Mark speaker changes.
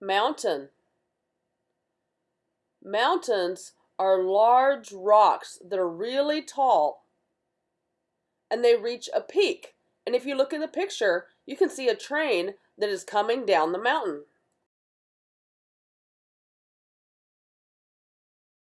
Speaker 1: Mountain. Mountains are large rocks that are really tall and they reach a peak. And if you look in the picture, you can see a train that is coming down the mountain.